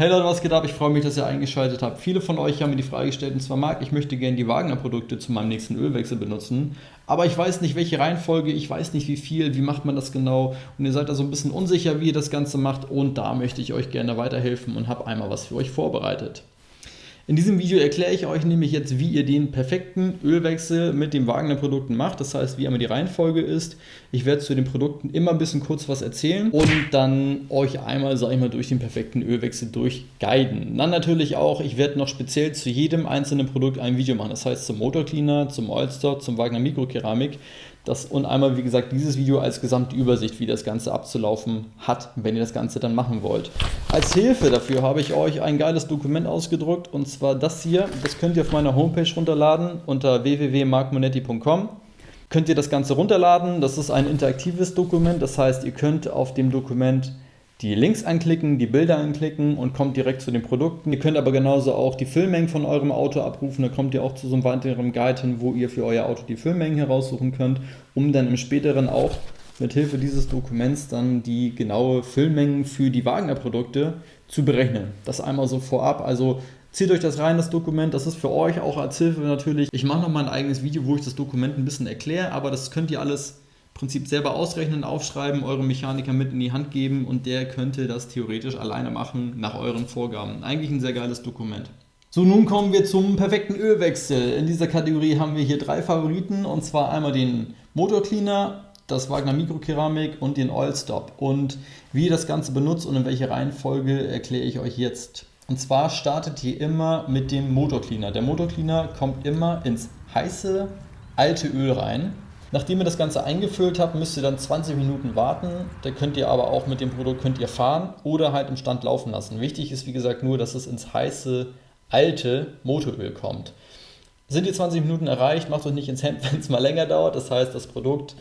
Hey Leute, was geht ab? Ich freue mich, dass ihr eingeschaltet habt. Viele von euch haben mir die Frage gestellt, und zwar Marc, ich möchte gerne die Wagner-Produkte zu meinem nächsten Ölwechsel benutzen, aber ich weiß nicht, welche Reihenfolge, ich weiß nicht, wie viel, wie macht man das genau und ihr seid da so ein bisschen unsicher, wie ihr das Ganze macht und da möchte ich euch gerne weiterhelfen und habe einmal was für euch vorbereitet. In diesem Video erkläre ich euch nämlich jetzt, wie ihr den perfekten Ölwechsel mit den Wagner-Produkten macht. Das heißt, wie einmal die Reihenfolge ist. Ich werde zu den Produkten immer ein bisschen kurz was erzählen und dann euch einmal, sage ich mal, durch den perfekten Ölwechsel durchguiden. Dann natürlich auch, ich werde noch speziell zu jedem einzelnen Produkt ein Video machen. Das heißt zum Motorcleaner, zum Oilstore, zum Wagner Mikrokeramik. Das, und einmal, wie gesagt, dieses Video als gesamte Übersicht, wie das Ganze abzulaufen hat, wenn ihr das Ganze dann machen wollt. Als Hilfe dafür habe ich euch ein geiles Dokument ausgedruckt und zwar das hier. Das könnt ihr auf meiner Homepage runterladen unter www.markmonetti.com. Könnt ihr das Ganze runterladen. Das ist ein interaktives Dokument, das heißt, ihr könnt auf dem Dokument die Links anklicken, die Bilder anklicken und kommt direkt zu den Produkten. Ihr könnt aber genauso auch die Füllmengen von eurem Auto abrufen. Da kommt ihr auch zu so einem weiteren Guide hin, wo ihr für euer Auto die Füllmengen heraussuchen könnt, um dann im späteren auch mit Hilfe dieses Dokuments dann die genaue Füllmengen für die Wagner-Produkte zu berechnen. Das einmal so vorab. Also Zieht euch das rein, das Dokument. Das ist für euch auch als Hilfe natürlich. Ich mache noch mal ein eigenes Video, wo ich das Dokument ein bisschen erkläre, aber das könnt ihr alles Prinzip selber ausrechnen, aufschreiben, eurem Mechaniker mit in die Hand geben und der könnte das theoretisch alleine machen nach euren Vorgaben. Eigentlich ein sehr geiles Dokument. So, nun kommen wir zum perfekten Ölwechsel. In dieser Kategorie haben wir hier drei Favoriten und zwar einmal den Motor Cleaner, das Wagner Mikrokeramik und den Oil Stop. Und wie ihr das Ganze benutzt und in welcher Reihenfolge erkläre ich euch jetzt. Und zwar startet ihr immer mit dem Motor Cleaner. Der Motor Cleaner kommt immer ins heiße, alte Öl rein. Nachdem ihr das Ganze eingefüllt habt, müsst ihr dann 20 Minuten warten. Da könnt ihr aber auch mit dem Produkt könnt ihr fahren oder halt im Stand laufen lassen. Wichtig ist wie gesagt nur, dass es ins heiße, alte Motoröl kommt. Sind die 20 Minuten erreicht, macht euch nicht ins Hemd, wenn es mal länger dauert. Das heißt, das Produkt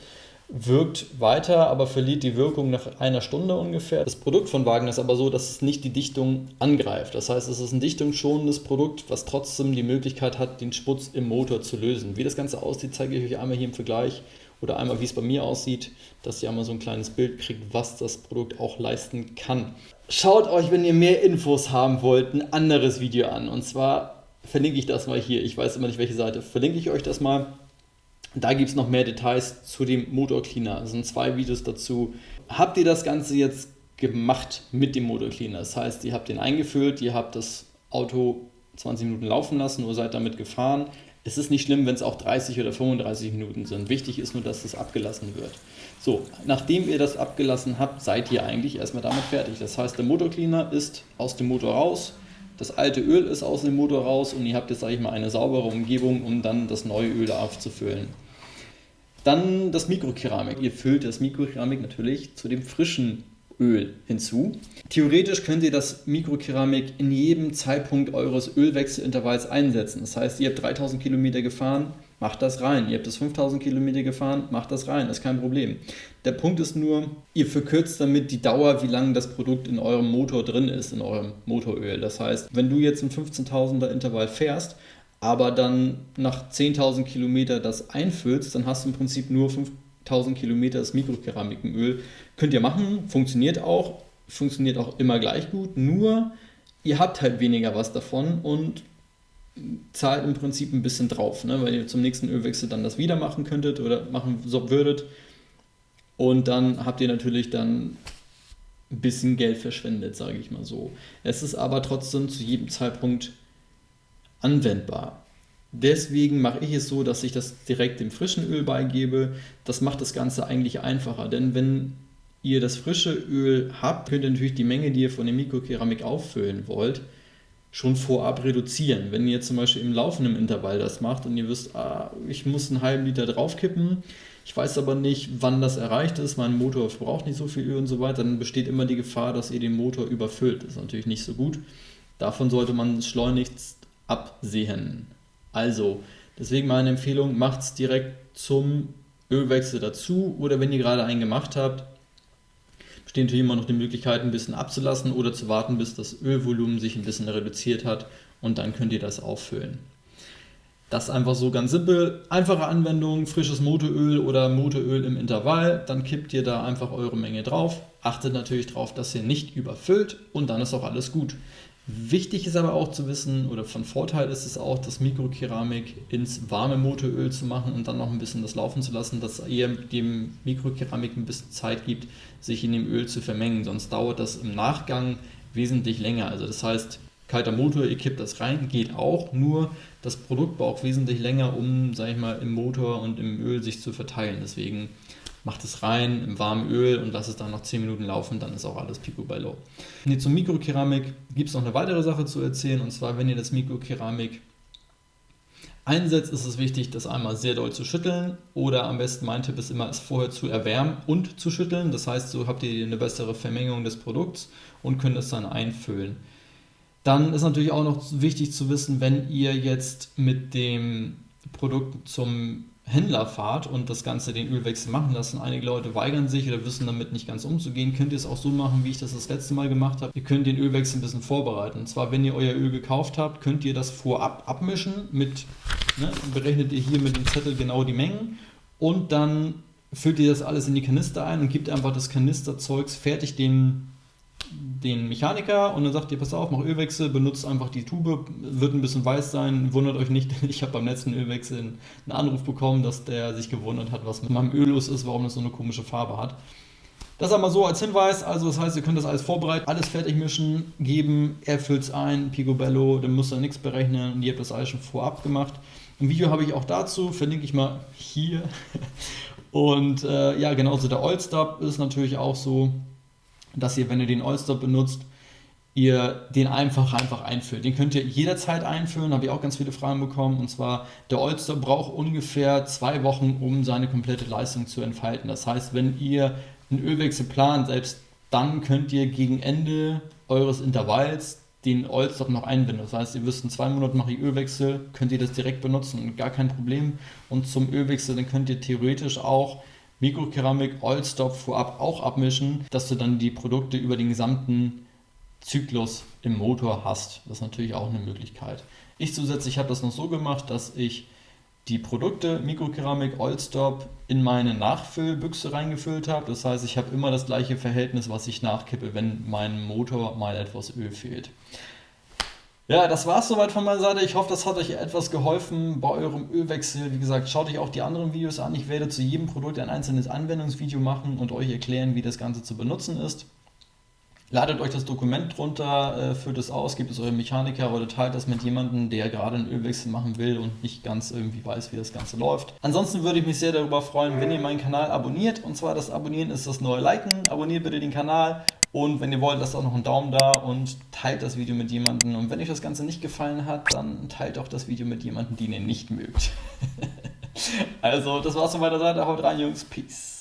wirkt weiter, aber verliert die Wirkung nach einer Stunde ungefähr. Das Produkt von Wagner ist aber so, dass es nicht die Dichtung angreift. Das heißt, es ist ein dichtungsschonendes Produkt, was trotzdem die Möglichkeit hat, den Schmutz im Motor zu lösen. Wie das Ganze aussieht, zeige ich euch einmal hier im Vergleich oder einmal, wie es bei mir aussieht, dass ihr einmal so ein kleines Bild kriegt, was das Produkt auch leisten kann. Schaut euch, wenn ihr mehr Infos haben wollt, ein anderes Video an. Und zwar verlinke ich das mal hier. Ich weiß immer nicht, welche Seite. Verlinke ich euch das mal da gibt es noch mehr Details zu dem Motor Cleaner. Es sind zwei Videos dazu. Habt ihr das Ganze jetzt gemacht mit dem Motor Cleaner? Das heißt, ihr habt den eingefüllt, ihr habt das Auto 20 Minuten laufen lassen oder seid damit gefahren. Es ist nicht schlimm, wenn es auch 30 oder 35 Minuten sind. Wichtig ist nur, dass das abgelassen wird. So, nachdem ihr das abgelassen habt, seid ihr eigentlich erstmal damit fertig. Das heißt, der Motor Cleaner ist aus dem Motor raus, das alte Öl ist aus dem Motor raus und ihr habt jetzt, sage ich mal, eine saubere Umgebung, um dann das neue Öl aufzufüllen. Dann das Mikrokeramik. Ihr füllt das Mikrokeramik natürlich zu dem frischen Öl hinzu. Theoretisch könnt ihr das Mikrokeramik in jedem Zeitpunkt eures Ölwechselintervalls einsetzen. Das heißt, ihr habt 3000 Kilometer gefahren, macht das rein. Ihr habt das 5000 Kilometer gefahren, macht das rein, ist kein Problem. Der Punkt ist nur, ihr verkürzt damit die Dauer, wie lange das Produkt in eurem Motor drin ist, in eurem Motoröl. Das heißt, wenn du jetzt im 15.000er Intervall fährst, aber dann nach 10.000 Kilometer das einfüllst, dann hast du im Prinzip nur 5.000 Kilometer das Mikrokeramikenöl. Könnt ihr machen, funktioniert auch, funktioniert auch immer gleich gut, nur ihr habt halt weniger was davon und zahlt im Prinzip ein bisschen drauf, ne? weil ihr zum nächsten Ölwechsel dann das wieder machen könntet oder machen würdet. Und dann habt ihr natürlich dann ein bisschen Geld verschwendet, sage ich mal so. Es ist aber trotzdem zu jedem Zeitpunkt anwendbar. Deswegen mache ich es so, dass ich das direkt dem frischen Öl beigebe. Das macht das Ganze eigentlich einfacher, denn wenn ihr das frische Öl habt, könnt ihr natürlich die Menge, die ihr von der Mikrokeramik auffüllen wollt, schon vorab reduzieren. Wenn ihr zum Beispiel im laufenden Intervall das macht und ihr wisst, ah, ich muss einen halben Liter draufkippen, ich weiß aber nicht, wann das erreicht ist, mein Motor braucht nicht so viel Öl und so weiter, dann besteht immer die Gefahr, dass ihr den Motor überfüllt. Das ist natürlich nicht so gut. Davon sollte man schleunigst absehen. Also, deswegen meine Empfehlung, macht es direkt zum Ölwechsel dazu oder wenn ihr gerade einen gemacht habt, besteht natürlich immer noch die Möglichkeit, ein bisschen abzulassen oder zu warten, bis das Ölvolumen sich ein bisschen reduziert hat und dann könnt ihr das auffüllen. Das ist einfach so ganz simpel. Einfache Anwendung, frisches Motoröl oder Motoröl im Intervall. Dann kippt ihr da einfach eure Menge drauf. Achtet natürlich darauf, dass ihr nicht überfüllt und dann ist auch alles gut. Wichtig ist aber auch zu wissen, oder von Vorteil ist es auch, das Mikrokeramik ins warme Motoröl zu machen und dann noch ein bisschen das laufen zu lassen, dass ihr dem Mikrokeramik ein bisschen Zeit gibt, sich in dem Öl zu vermengen. Sonst dauert das im Nachgang wesentlich länger. Also das heißt, kalter Motor, ihr kippt das rein, geht auch, nur das Produkt braucht wesentlich länger, um, sage ich mal, im Motor und im Öl sich zu verteilen. Deswegen macht es rein im warmen Öl und lasst es dann noch 10 Minuten laufen, dann ist auch alles picobello. Nee, zum Mikrokeramik gibt es noch eine weitere Sache zu erzählen und zwar, wenn ihr das Mikrokeramik einsetzt, ist es wichtig, das einmal sehr doll zu schütteln oder am besten mein Tipp ist immer, es vorher zu erwärmen und zu schütteln. Das heißt, so habt ihr eine bessere Vermengung des Produkts und könnt es dann einfüllen. Dann ist natürlich auch noch wichtig zu wissen, wenn ihr jetzt mit dem Produkt zum Händler fahrt und das Ganze den Ölwechsel machen lassen. Einige Leute weigern sich oder wissen damit nicht ganz umzugehen. Könnt ihr es auch so machen, wie ich das das letzte Mal gemacht habe. Ihr könnt den Ölwechsel ein bisschen vorbereiten. Und zwar, wenn ihr euer Öl gekauft habt, könnt ihr das vorab abmischen mit, ne, berechnet ihr hier mit dem Zettel genau die Mengen und dann füllt ihr das alles in die Kanister ein und gebt einfach das Kanisterzeugs fertig dem den Mechaniker und dann sagt ihr, pass auf, mach Ölwechsel, benutzt einfach die Tube, wird ein bisschen weiß sein, wundert euch nicht, ich habe beim letzten Ölwechsel einen Anruf bekommen, dass der sich gewundert hat, was mit meinem Öl los ist, warum das so eine komische Farbe hat. Das einmal so als Hinweis, also das heißt, ihr könnt das alles vorbereiten, alles fertig mischen, geben, er füllt es ein, Picobello, dann müsst ihr nichts berechnen und ihr habt das alles schon vorab gemacht. Ein Video habe ich auch dazu, verlinke ich mal hier. Und äh, ja, genauso der Oilstop ist natürlich auch so, dass ihr, wenn ihr den All-Stop benutzt, ihr den einfach einfach einfüllt. Den könnt ihr jederzeit einfüllen, habe ich auch ganz viele Fragen bekommen. Und zwar, der All-Stop braucht ungefähr zwei Wochen, um seine komplette Leistung zu entfalten. Das heißt, wenn ihr einen Ölwechsel plant, selbst dann könnt ihr gegen Ende eures Intervalls den Oilstop noch einbinden. Das heißt, ihr wisst, in zwei Monaten mache ich Ölwechsel, könnt ihr das direkt benutzen, gar kein Problem. Und zum Ölwechsel, dann könnt ihr theoretisch auch Mikrokeramik, Oilstop vorab auch abmischen, dass du dann die Produkte über den gesamten Zyklus im Motor hast. Das ist natürlich auch eine Möglichkeit. Ich zusätzlich habe das noch so gemacht, dass ich die Produkte Mikrokeramik, Oilstop in meine Nachfüllbüchse reingefüllt habe. Das heißt, ich habe immer das gleiche Verhältnis, was ich nachkippe, wenn meinem Motor mal etwas Öl fehlt. Ja, das war es soweit von meiner Seite. Ich hoffe, das hat euch etwas geholfen bei eurem Ölwechsel. Wie gesagt, schaut euch auch die anderen Videos an. Ich werde zu jedem Produkt ein einzelnes Anwendungsvideo machen und euch erklären, wie das Ganze zu benutzen ist. Ladet euch das Dokument drunter, äh, füllt es aus, gebt es eurem Mechaniker oder teilt das mit jemandem, der gerade einen Ölwechsel machen will und nicht ganz irgendwie weiß, wie das Ganze läuft. Ansonsten würde ich mich sehr darüber freuen, wenn ihr meinen Kanal abonniert. Und zwar das Abonnieren ist das neue Liken. Abonniert bitte den Kanal und wenn ihr wollt, lasst auch noch einen Daumen da und teilt das Video mit jemandem. Und wenn euch das Ganze nicht gefallen hat, dann teilt auch das Video mit jemandem, den ihr nicht mögt. also, das war's von meiner Seite. Haut rein, Jungs. Peace.